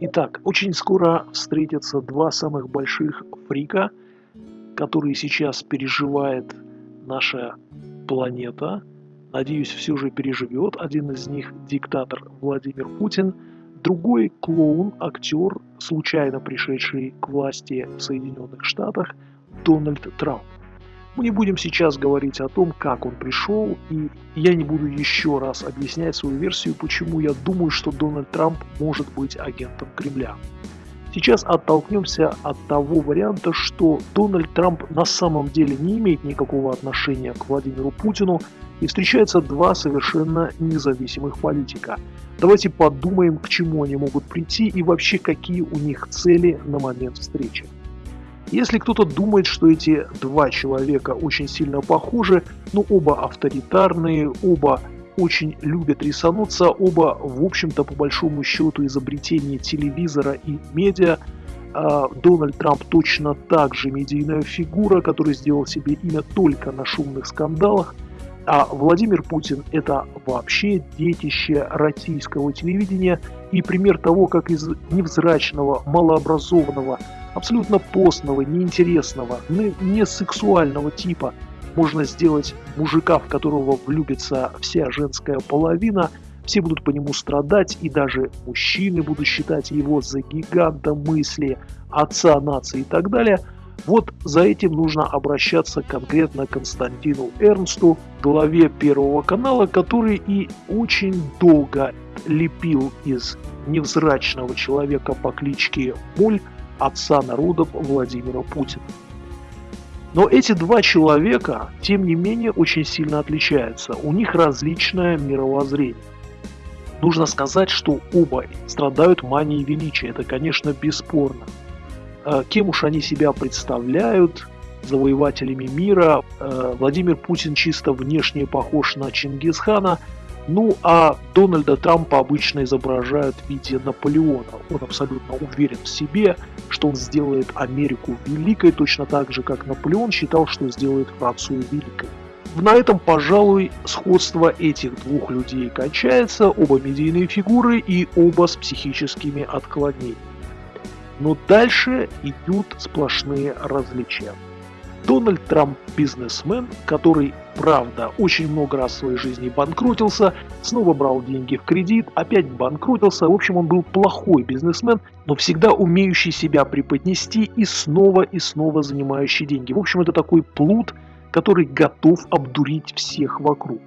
Итак, очень скоро встретятся два самых больших фрика, которые сейчас переживает наша планета. Надеюсь, все же переживет. Один из них диктатор Владимир Путин, другой клоун, актер, случайно пришедший к власти в Соединенных Штатах, Дональд Трамп. Мы не будем сейчас говорить о том, как он пришел, и я не буду еще раз объяснять свою версию, почему я думаю, что Дональд Трамп может быть агентом Кремля. Сейчас оттолкнемся от того варианта, что Дональд Трамп на самом деле не имеет никакого отношения к Владимиру Путину, и встречаются два совершенно независимых политика. Давайте подумаем, к чему они могут прийти и вообще какие у них цели на момент встречи. Если кто-то думает, что эти два человека очень сильно похожи, ну, оба авторитарные, оба очень любят рисануться, оба, в общем-то, по большому счету, изобретение телевизора и медиа. А Дональд Трамп точно так же медийная фигура, который сделал себе имя только на шумных скандалах. А Владимир Путин – это вообще детище российского телевидения и пример того, как из невзрачного, малообразованного, абсолютно постного, неинтересного, не сексуального типа можно сделать мужика, в которого влюбится вся женская половина, все будут по нему страдать, и даже мужчины будут считать его за гиганта мысли, отца нации и так далее. Вот за этим нужно обращаться конкретно к Константину Эрнсту, главе Первого канала, который и очень долго лепил из невзрачного человека по кличке Моль отца народов Владимира Путина. Но эти два человека, тем не менее, очень сильно отличаются. У них различное мировоззрение. Нужно сказать, что оба страдают манией величия. Это, конечно, бесспорно. А кем уж они себя представляют, завоевателями мира. А Владимир Путин чисто внешне похож на Чингисхана – ну, а Дональда Трампа обычно изображают в виде Наполеона. Он абсолютно уверен в себе, что он сделает Америку великой, точно так же, как Наполеон считал, что сделает Францию великой. На этом, пожалуй, сходство этих двух людей кончается, оба медийные фигуры и оба с психическими отклонениями. Но дальше идут сплошные различия. Дональд Трамп бизнесмен, который, правда, очень много раз в своей жизни банкротился, снова брал деньги в кредит, опять банкротился. В общем, он был плохой бизнесмен, но всегда умеющий себя преподнести и снова и снова занимающий деньги. В общем, это такой плут, который готов обдурить всех вокруг.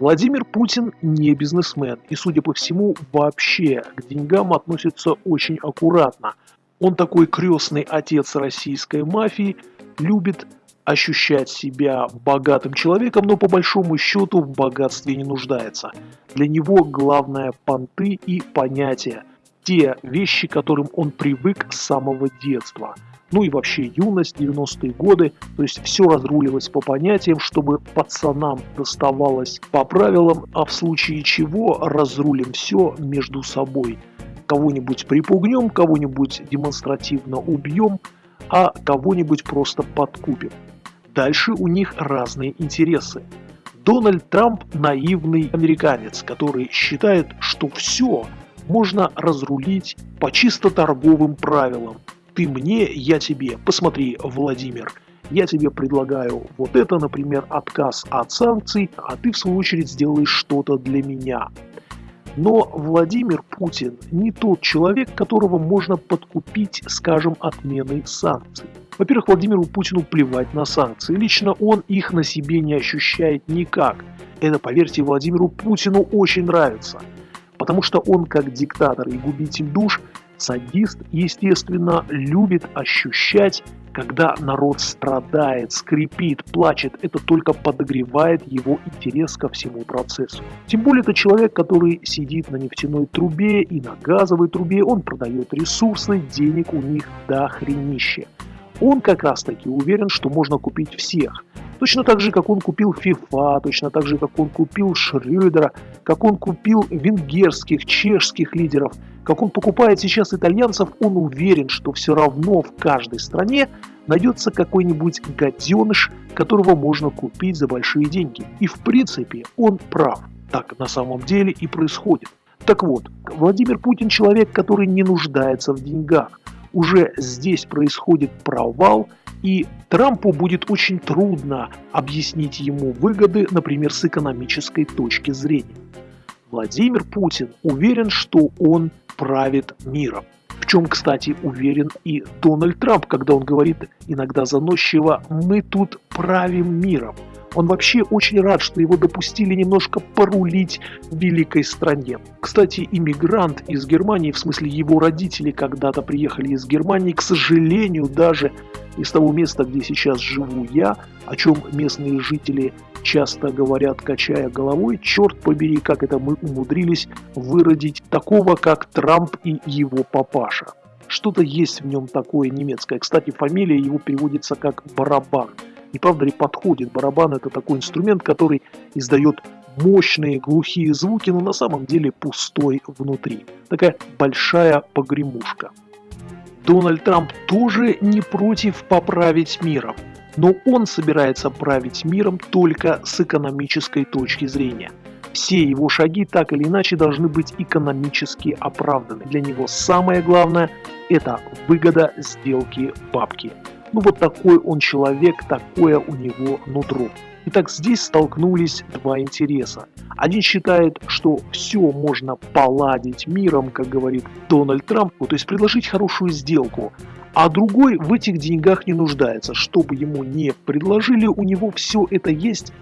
Владимир Путин не бизнесмен и, судя по всему, вообще к деньгам относится очень аккуратно. Он такой крестный отец российской мафии – любит ощущать себя богатым человеком, но по большому счету в богатстве не нуждается. Для него главное понты и понятия, те вещи, к которым он привык с самого детства. Ну и вообще юность, 90-е годы, то есть все разрулилось по понятиям, чтобы пацанам доставалось по правилам, а в случае чего разрулим все между собой. Кого-нибудь припугнем, кого-нибудь демонстративно убьем – а кого-нибудь просто подкупим. Дальше у них разные интересы. Дональд Трамп наивный американец, который считает, что все можно разрулить по чисто торговым правилам. Ты мне, я тебе. Посмотри, Владимир, я тебе предлагаю вот это, например, отказ от санкций, а ты в свою очередь сделаешь что-то для меня. Но Владимир Путин не тот человек, которого можно подкупить, скажем, отменой санкций. Во-первых, Владимиру Путину плевать на санкции. Лично он их на себе не ощущает никак. Это, поверьте, Владимиру Путину очень нравится. Потому что он, как диктатор и губитель душ, садист, естественно, любит ощущать когда народ страдает, скрипит, плачет, это только подогревает его интерес ко всему процессу. Тем более это человек, который сидит на нефтяной трубе и на газовой трубе, он продает ресурсы, денег у них до хренища. Он как раз таки уверен, что можно купить всех. Точно так же, как он купил ФИФА, точно так же, как он купил Шрёдера, как он купил венгерских, чешских лидеров – как он покупает сейчас итальянцев, он уверен, что все равно в каждой стране найдется какой-нибудь гаденыш, которого можно купить за большие деньги. И в принципе он прав. Так на самом деле и происходит. Так вот, Владимир Путин человек, который не нуждается в деньгах. Уже здесь происходит провал, и Трампу будет очень трудно объяснить ему выгоды, например, с экономической точки зрения. Владимир Путин уверен, что он правит миром. В чем, кстати, уверен и Дональд Трамп, когда он говорит иногда заносчиво «мы тут правим миром». Он вообще очень рад, что его допустили немножко порулить в великой стране. Кстати, иммигрант из Германии, в смысле его родители когда-то приехали из Германии, к сожалению, даже из того места, где сейчас живу я, о чем местные жители часто говорят, качая головой, черт побери, как это мы умудрились выродить такого, как Трамп и его папаша. Что-то есть в нем такое немецкое. Кстати, фамилия его переводится как «барабан». Не правда ли подходит? Барабан это такой инструмент, который издает мощные глухие звуки, но на самом деле пустой внутри. Такая большая погремушка. Дональд Трамп тоже не против поправить миром, но он собирается править миром только с экономической точки зрения. Все его шаги так или иначе должны быть экономически оправданы. Для него самое главное – это выгода сделки бабки. Ну вот такой он человек, такое у него нутро. Итак, здесь столкнулись два интереса. Один считает, что все можно поладить миром, как говорит Дональд Трамп, то есть предложить хорошую сделку, а другой в этих деньгах не нуждается. Чтобы ему не предложили, у него все это есть.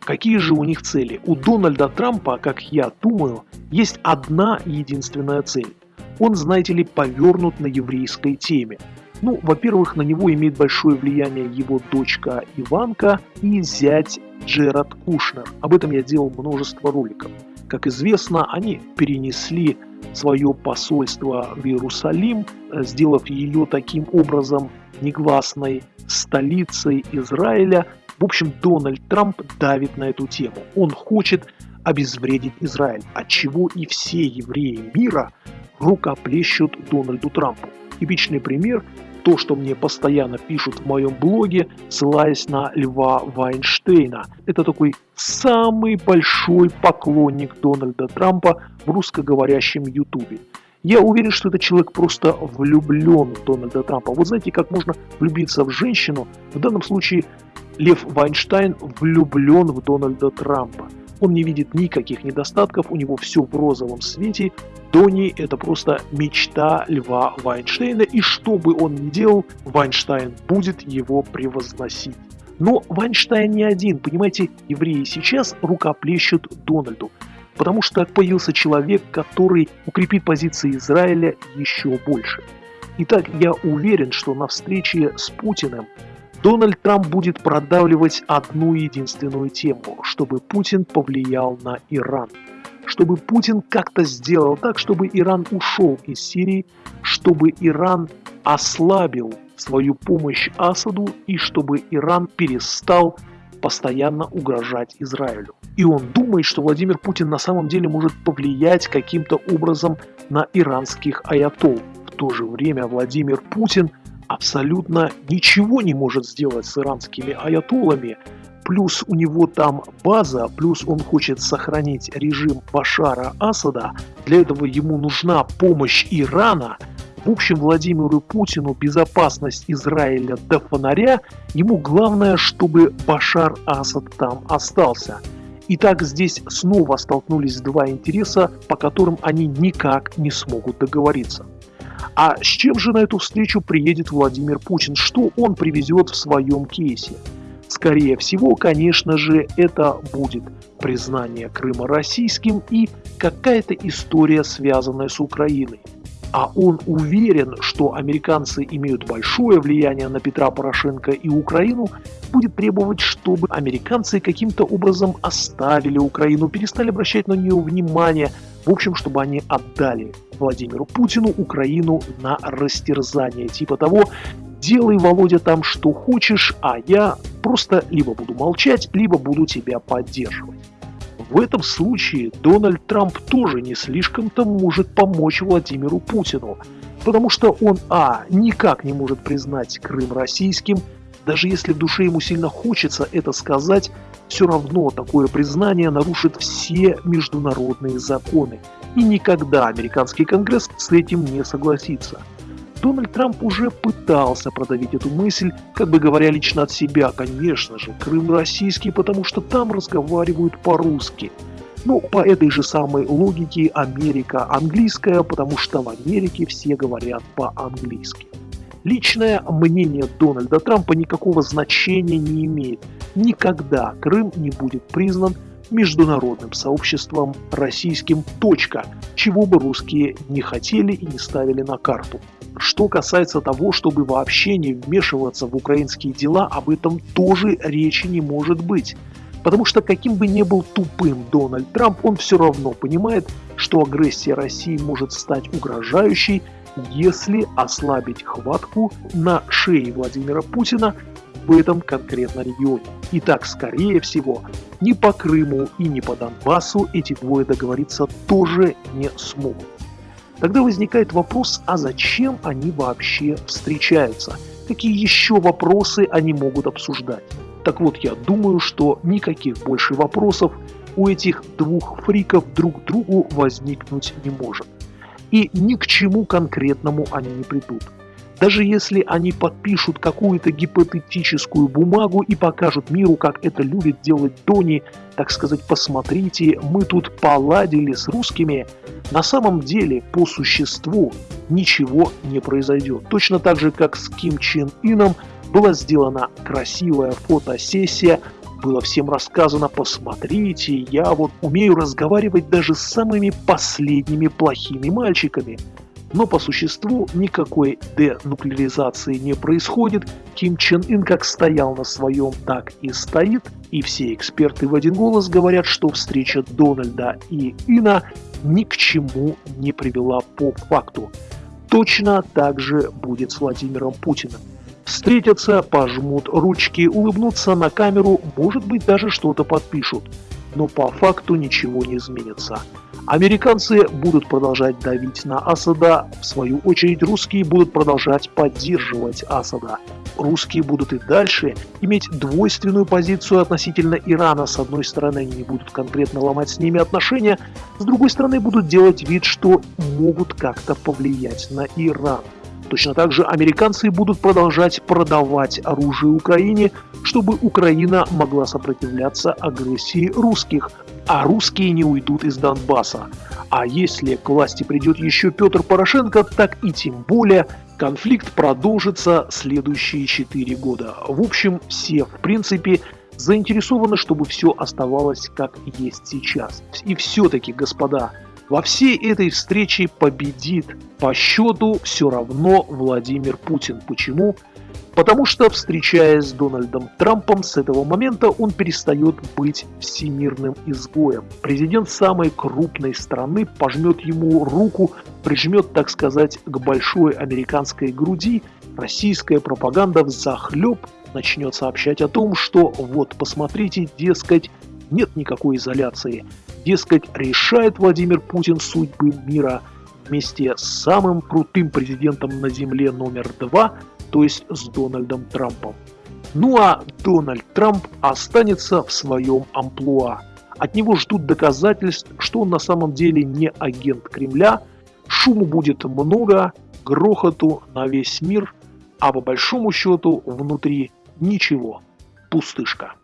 Какие же у них цели? У Дональда Трампа, как я думаю, есть одна единственная цель. Он, знаете ли, повернут на еврейской теме. Ну, во-первых, на него имеет большое влияние его дочка Иванка и зять Джерад Кушнер. Об этом я делал множество роликов. Как известно, они перенесли свое посольство в Иерусалим, сделав ее таким образом негласной столицей Израиля. В общем, Дональд Трамп давит на эту тему. Он хочет обезвредить Израиль, от чего и все евреи мира рукоплещут Дональду Трампу. Типичный пример то, что мне постоянно пишут в моем блоге, ссылаясь на Льва Вайнштейна. Это такой самый большой поклонник Дональда Трампа в русскоговорящем ютубе. Я уверен, что этот человек просто влюблен в Дональда Трампа. Вот знаете, как можно влюбиться в женщину? В данном случае Лев Вайнштейн влюблен в Дональда Трампа. Он не видит никаких недостатков, у него все в розовом свете. Дони – это просто мечта Льва Вайнштейна, и что бы он ни делал, Вайнштейн будет его превозносить. Но Вайнштейн не один, понимаете, евреи сейчас рукоплещут Дональду, потому что появился человек, который укрепит позиции Израиля еще больше. Итак, я уверен, что на встрече с Путиным Дональд Трамп будет продавливать одну единственную тему, чтобы Путин повлиял на Иран. Чтобы Путин как-то сделал так, чтобы Иран ушел из Сирии, чтобы Иран ослабил свою помощь Асаду и чтобы Иран перестал постоянно угрожать Израилю. И он думает, что Владимир Путин на самом деле может повлиять каким-то образом на иранских аятол. В то же время Владимир Путин – абсолютно ничего не может сделать с иранскими аятоллами, плюс у него там база, плюс он хочет сохранить режим Башара Асада, для этого ему нужна помощь Ирана. В общем, Владимиру Путину безопасность Израиля до фонаря, ему главное, чтобы Башар Асад там остался. Итак, здесь снова столкнулись два интереса, по которым они никак не смогут договориться. А с чем же на эту встречу приедет Владимир Путин? Что он привезет в своем кейсе? Скорее всего, конечно же, это будет признание Крыма российским и какая-то история, связанная с Украиной. А он уверен, что американцы имеют большое влияние на Петра Порошенко и Украину, будет требовать, чтобы американцы каким-то образом оставили Украину, перестали обращать на нее внимание, в общем, чтобы они отдали Владимиру Путину Украину на растерзание. Типа того, делай, Володя, там что хочешь, а я просто либо буду молчать, либо буду тебя поддерживать. В этом случае Дональд Трамп тоже не слишком-то может помочь Владимиру Путину, потому что он, а, никак не может признать Крым российским, Даже если в душе ему сильно хочется это сказать, все равно такое признание нарушит все международные законы. И никогда американский конгресс с этим не согласится. Дональд Трамп уже пытался продавить эту мысль, как бы говоря лично от себя, конечно же, Крым российский, потому что там разговаривают по-русски. Ну, по этой же самой логике Америка английская, потому что в Америке все говорят по-английски. Личное мнение Дональда Трампа никакого значения не имеет. Никогда Крым не будет признан международным сообществом российским. Точка. Чего бы русские не хотели и не ставили на карту. Что касается того, чтобы вообще не вмешиваться в украинские дела, об этом тоже речи не может быть. Потому что каким бы ни был тупым Дональд Трамп, он все равно понимает, что агрессия России может стать угрожающей, если ослабить хватку на шее Владимира Путина в этом конкретно регионе. Итак, скорее всего, ни по Крыму и ни по Донбассу эти двое договориться тоже не смогут. Тогда возникает вопрос, а зачем они вообще встречаются? Какие еще вопросы они могут обсуждать? Так вот, я думаю, что никаких больше вопросов у этих двух фриков друг другу возникнуть не может. И ни к чему конкретному они не придут. Даже если они подпишут какую-то гипотетическую бумагу и покажут миру, как это любит делать Дони, так сказать, посмотрите, мы тут поладили с русскими, на самом деле, по существу, ничего не произойдет. Точно так же, как с Ким Чен Ином была сделана красивая фотосессия, было всем рассказано, посмотрите, я вот умею разговаривать даже с самыми последними плохими мальчиками. Но по существу никакой денуклеаризации не происходит. Ким Чен Ын как стоял на своем, так и стоит. И все эксперты в один голос говорят, что встреча Дональда и Ина ни к чему не привела по факту. Точно так же будет с Владимиром Путиным. Встретятся, пожмут ручки, улыбнутся на камеру, может быть даже что-то подпишут. Но по факту ничего не изменится. Американцы будут продолжать давить на Асада, в свою очередь русские будут продолжать поддерживать Асада. Русские будут и дальше иметь двойственную позицию относительно Ирана. С одной стороны, они не будут конкретно ломать с ними отношения, с другой стороны, будут делать вид, что могут как-то повлиять на Иран. Точно так же американцы будут продолжать продавать оружие Украине, чтобы Украина могла сопротивляться агрессии русских, а русские не уйдут из Донбасса. А если к власти придет еще Петр Порошенко, так и тем более конфликт продолжится следующие 4 года. В общем, все в принципе заинтересованы, чтобы все оставалось как есть сейчас. И все-таки, господа, во всей этой встрече победит по счету все равно Владимир Путин. Почему? Потому что, встречаясь с Дональдом Трампом, с этого момента он перестает быть всемирным изгоем. Президент самой крупной страны пожмет ему руку, прижмет, так сказать, к большой американской груди, российская пропаганда в захлеб начнет сообщать о том, что вот посмотрите, дескать, нет никакой изоляции. Дескать, решает Владимир Путин судьбы мира вместе с самым крутым президентом на Земле номер два, то есть с Дональдом Трампом. Ну а Дональд Трамп останется в своем амплуа. От него ждут доказательств, что он на самом деле не агент Кремля. Шуму будет много, грохоту на весь мир, а по большому счету внутри ничего. Пустышка.